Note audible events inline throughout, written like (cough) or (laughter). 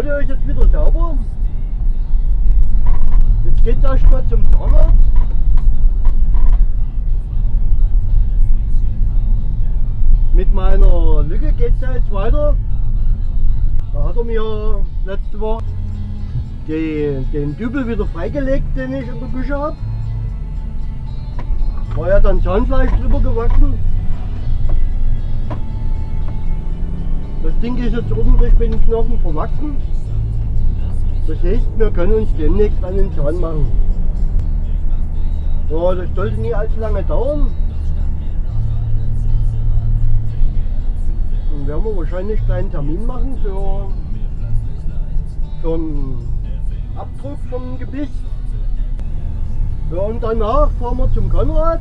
Auto ist jetzt wieder sauber. Jetzt geht es erstmal zum Zahnarzt. Mit meiner Lücke geht es ja jetzt weiter. Da hat er mir letzte Woche den, den Dübel wieder freigelegt, den ich in der Küche habe. War ja dann Zahnfleisch drüber gewachsen. Das Ding ist jetzt ordentlich mit den Knochen verwachsen. Das heißt, wir können uns demnächst an den Zahn machen. Ja, das sollte nie allzu lange dauern. Dann werden wir wahrscheinlich einen kleinen Termin machen für, für einen Abdruck vom Gebiss. Ja, und danach fahren wir zum Konrad.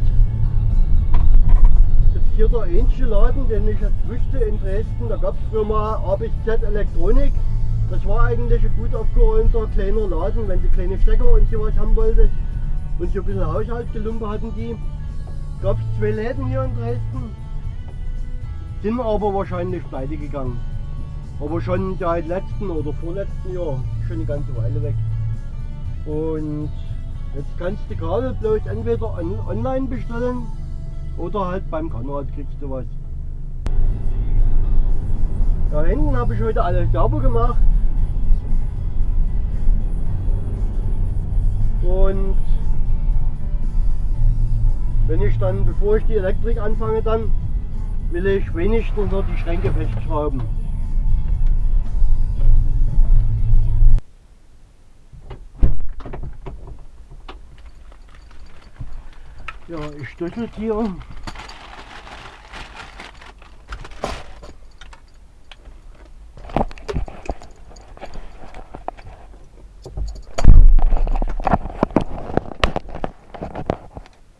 Hier der einzige Laden, den ich jetzt wüsste in Dresden. Da gab es früher mal A bis Z Elektronik. Das war eigentlich ein gut aufgeräumter kleiner Laden, wenn sie kleine Stecker und sowas haben wollte. Und so ein bisschen Haushaltsgelumpe hatten die. Gab es zwei Läden hier in Dresden. Sind aber wahrscheinlich pleite gegangen. Aber schon seit letzten oder vorletzten Jahr, schon eine ganze Weile weg. Und jetzt kannst du Kabel bloß entweder on online bestellen oder halt beim Konrad kriegst du was. Da hinten habe ich heute alles sauber gemacht. Und wenn ich dann, bevor ich die Elektrik anfange, dann will ich wenigstens noch die Schränke festschrauben. Ja, ich Schlüsseltiere.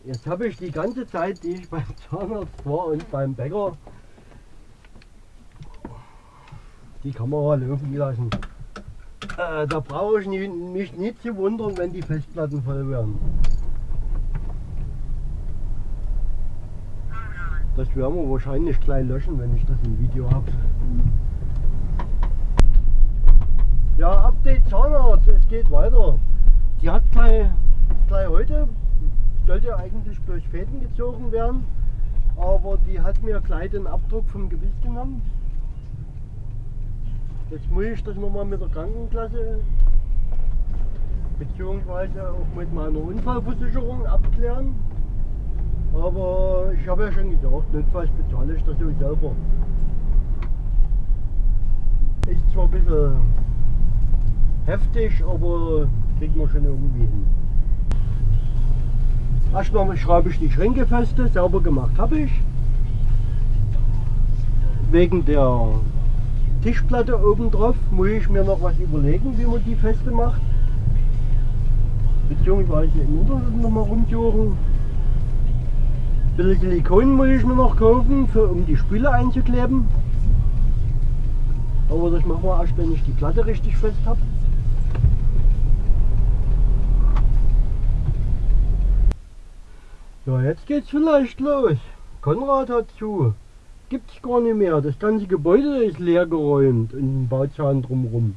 Jetzt habe ich die ganze Zeit, die ich beim Zahnarzt war und beim Bäcker, die Kamera laufen lassen. Äh, da brauche ich mich nicht zu wundern, wenn die Festplatten voll werden. Das werden wir wahrscheinlich gleich löschen, wenn ich das im Video habe. Ja, Update Zahnarzt, es geht weiter. Die hat gleich, gleich heute, sollte eigentlich bloß Fäden gezogen werden, aber die hat mir gleich den Abdruck vom Gewiss genommen. Jetzt muss ich das nochmal mit der Krankenklasse beziehungsweise auch mit meiner Unfallversicherung abklären. Aber ich habe ja schon gedacht, notfalls bezahle ich das so selber. Ist zwar ein bisschen heftig, aber kriegt man schon irgendwie hin. Erstmal schreibe ich die Schränke feste, sauber gemacht habe ich. Wegen der Tischplatte oben drauf muss ich mir noch was überlegen, wie man die feste macht. Beziehungsweise im Internet nochmal rumsuchen bisschen Silikon muss ich mir noch kaufen, für, um die Spüle einzukleben. Aber das machen wir erst, wenn ich die Platte richtig fest habe. Ja, jetzt geht's vielleicht los. Konrad hat zu. Gibt's gar nicht mehr. Das ganze Gebäude ist leer geräumt und ein Bauzahn drumherum.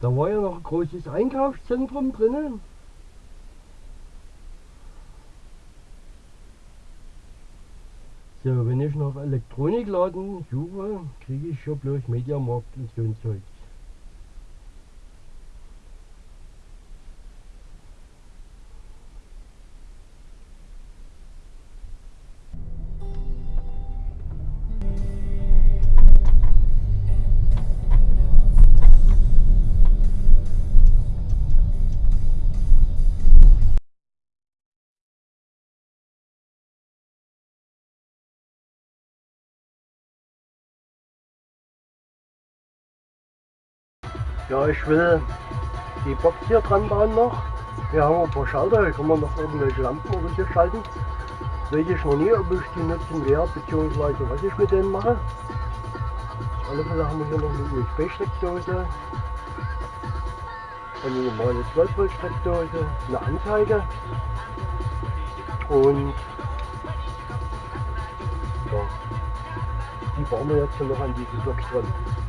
Da war ja noch ein großes Einkaufszentrum drinnen. So, wenn ich nach Elektronikladen suche, kriege ich schon bloß Mediamarkt und so ein Zeug. Ja, ich will die Box hier dran bauen noch. Wir haben ein paar Schalter, hier kann man noch irgendwelche Lampen oder schalten. Weiß ich noch nie, ob ich die nutzen werde, beziehungsweise was ich mit denen mache. Auf alle Fälle haben wir hier noch eine USB-Steckdose. Eine normale 12 Volt Steckdose, eine Anzeige. Und ja, die bauen wir jetzt noch an diese Box dran.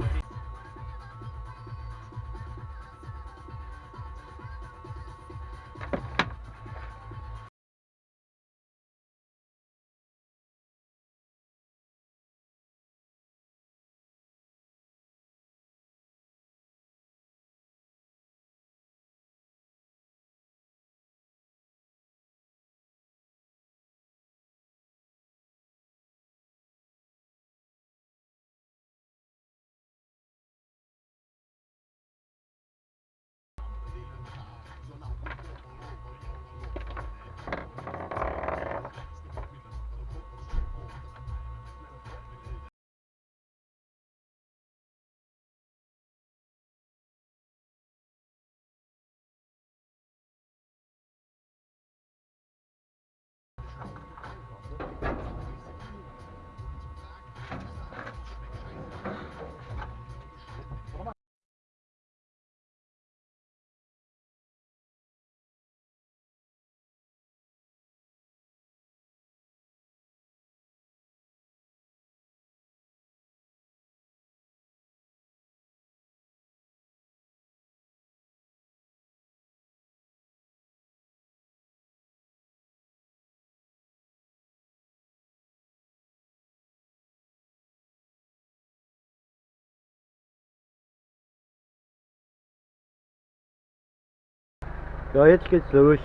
Ja, jetzt geht's los.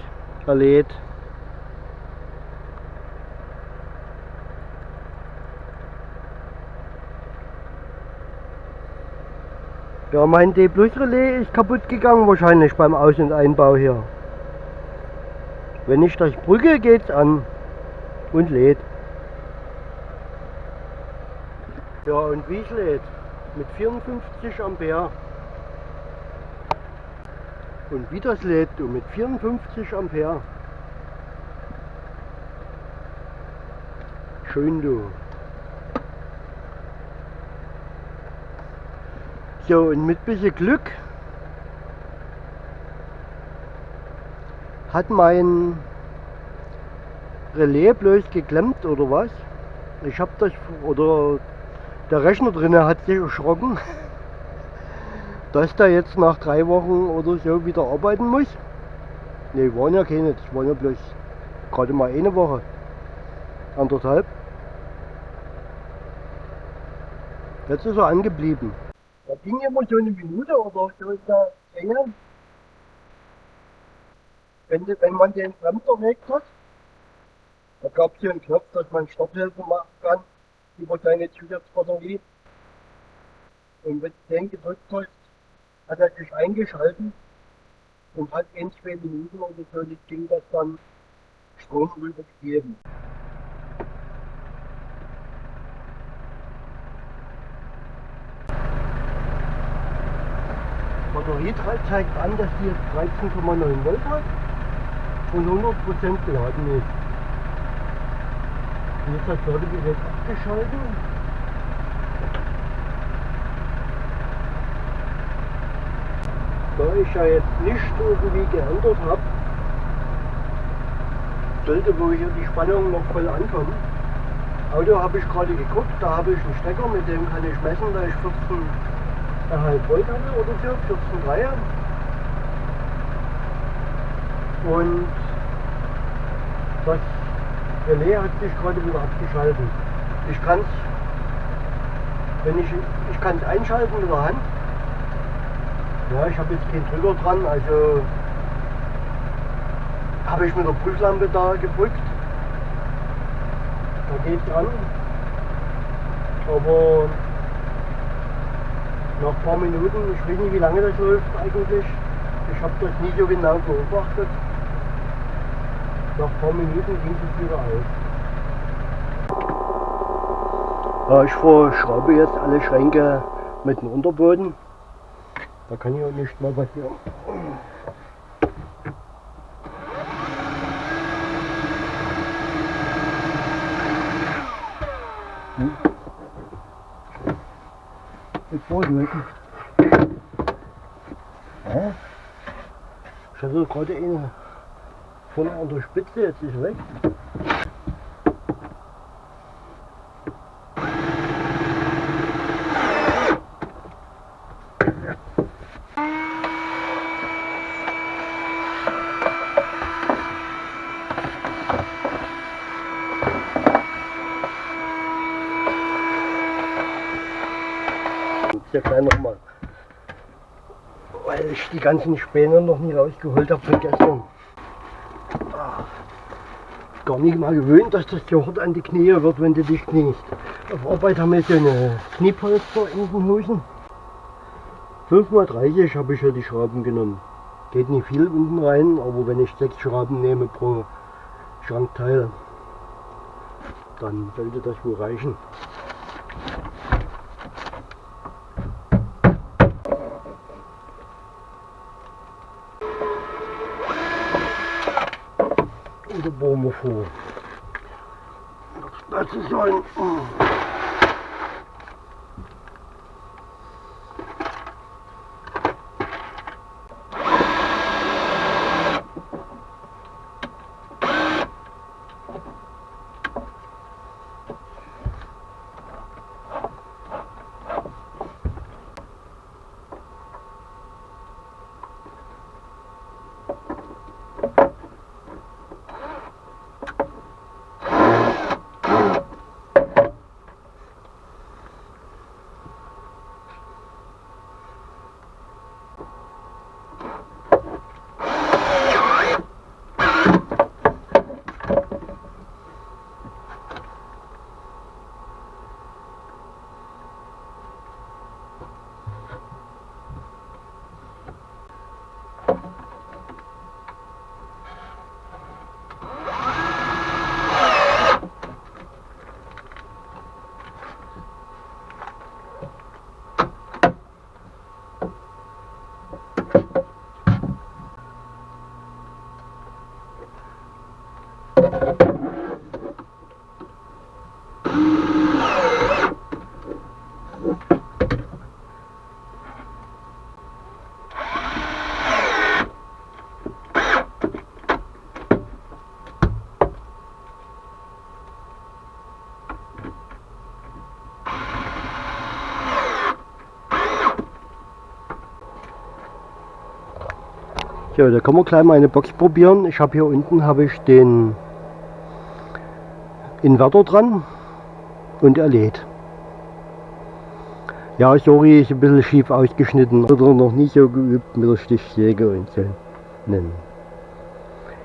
Er lädt. Ja, mein D Plus Relais ist kaputt gegangen wahrscheinlich beim Aus- und Einbau hier. Wenn ich durch Brücke geht's an und lädt. Ja, und wie es lädt? Mit 54 Ampere. Und wie das lädt, du, mit 54 Ampere. Schön, du. So, und mit bisschen Glück hat mein Relais bloß geklemmt oder was? Ich hab das, oder der Rechner drinnen hat sich erschrocken, (laughs) dass der jetzt nach drei Wochen oder so wieder arbeiten muss. Ne, waren ja keine, das waren ja bloß gerade mal eine Woche, anderthalb. Jetzt ist er angeblieben. Da ging immer so eine Minute oder so ist der Länge. Wenn, wenn man den Bremser weg hat, da gab es hier einen Knopf, dass man Stopphilfe machen kann über seine Zusatzbatterie. Und wenn du den gedrückt hast, hat er sich eingeschalten und hat in zwei Minuten oder so ging das dann Strom rübergegeben. Batterie zeigt an, dass die jetzt 13,9 Volt hat und 100% geladen ist. Jetzt hat das Ladegerät abgeschaltet. Ich ja jetzt nicht irgendwie geändert habe, sollte wohl hier die Spannung noch voll ankommen. Auto habe ich gerade geguckt, da habe ich einen Stecker, mit dem kann ich messen, da ich 14 1,5 Volt habe oder so, 14,3. Und das Relais hat sich gerade wieder abgeschaltet. Ich kann es, wenn ich, ich kann es einschalten mit der Hand. Ja, ich habe jetzt keinen Trigger dran, also habe ich mit der Prüflampe da gedrückt. Da geht es an. Aber nach ein paar Minuten, ich weiß nicht wie lange das läuft eigentlich, ich habe das nie so genau beobachtet. Nach ein paar Minuten ging es wieder aus. Ja, ich verschraube jetzt alle Schränke mit dem Unterboden. Da kann ja nicht mal passieren. Hm. Jetzt brauche ich Hä? Ich hatte gerade eine von der Spitze, jetzt ist weg. Sehr klein nochmal. Weil ich die ganzen Späne noch nie rausgeholt habe von gestern gar nicht mal gewöhnt, dass das so hart an die Knie wird, wenn du dich kniest. Auf Arbeit haben wir so eine Kniepolster in den Hosen. 5x30 habe ich ja die Schrauben genommen. Geht nicht viel unten rein, aber wenn ich sechs Schrauben nehme pro Schrankteil, dann sollte das wohl reichen. De bomen voor. Dat Ja, da kann man gleich mal eine Box probieren. Ich habe hier unten habe ich den Inverter dran und er lädt. Ja, sorry, ist ein bisschen schief ausgeschnitten oder noch nicht so geübt mit der Stichsäge und so einen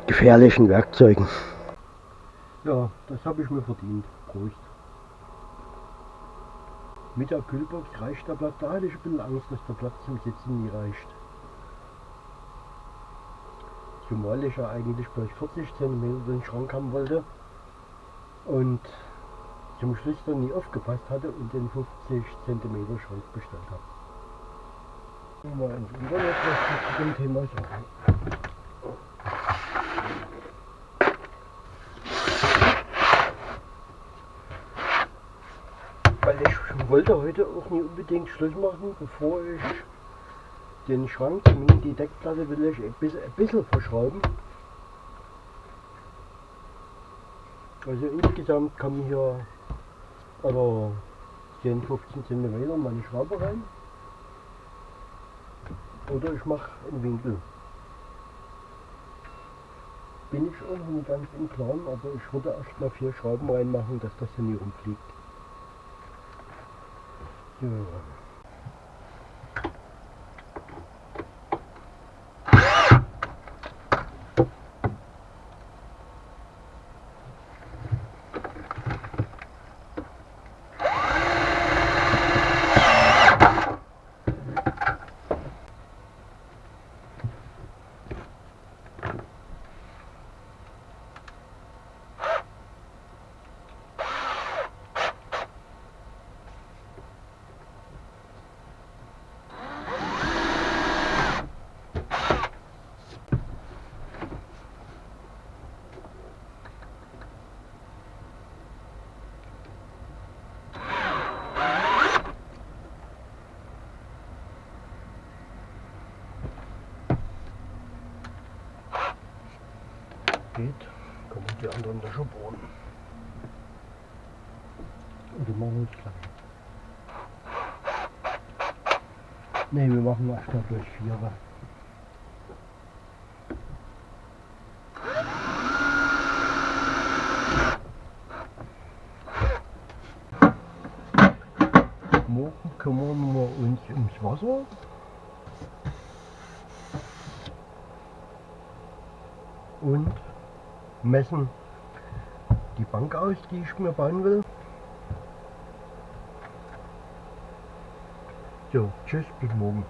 gefährlichen Werkzeugen. Ja, das habe ich mir verdient. Prost. Mit der Kühlbox reicht der Platz. Da hatte ich ein bisschen Angst, dass der Platz zum Sitzen nie reicht. Zumal ich ja eigentlich bloß 40 cm den Schrank haben wollte und zum Schluss dann nie aufgepasst hatte und den 50 cm Schrank bestellt habe. Mal ins Internet was zu dem Thema sagen. Weil ich wollte heute auch nie unbedingt Schluss machen, bevor ich den Schrank, die Deckplatte will ich ein bisschen, verschrauben. Also insgesamt kommen hier oder 10, 15 cm meine Schraube rein. Oder ich mache einen Winkel. Bin ich auch nicht ganz im Klaren, aber ich würde erst mal vier Schrauben reinmachen, dass das hier nie rumfliegt. So. geht, bohren. Und die machen uns klein. Ne, wir machen mal durch vier. Morgen kümmern wir uns ums Wasser. Und messen die Bank aus, die ich mir bauen will. So, tschüss, bis morgen.